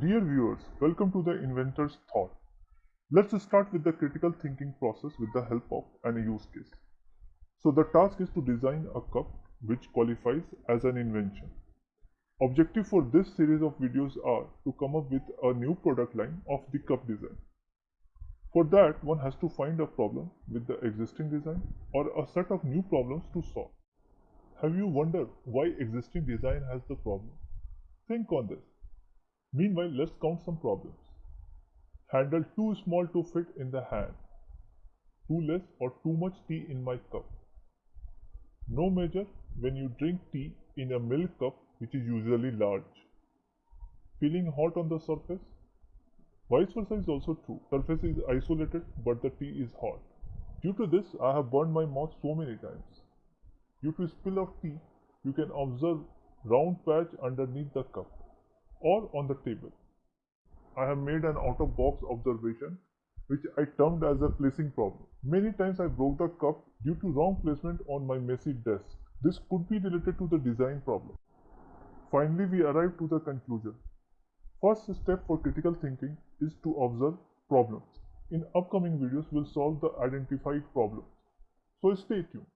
Dear viewers, welcome to the inventor's thought. Let's start with the critical thinking process with the help of an use case. So the task is to design a cup which qualifies as an invention. Objective for this series of videos are to come up with a new product line of the cup design. For that, one has to find a problem with the existing design or a set of new problems to solve. Have you wondered why existing design has the problem? Think on this. Meanwhile, let's count some problems. Handle too small to fit in the hand. Too less or too much tea in my cup. No measure when you drink tea in a milk cup which is usually large. Feeling hot on the surface? Vice versa is also true. Surface is isolated but the tea is hot. Due to this, I have burned my mouth so many times. Due to spill of tea, you can observe round patch underneath the cup or on the table. I have made an out-of-box observation which I termed as a placing problem. Many times I broke the cup due to wrong placement on my messy desk. This could be related to the design problem. Finally, we arrive to the conclusion. First step for critical thinking is to observe problems. In upcoming videos, we'll solve the identified problems. So stay tuned.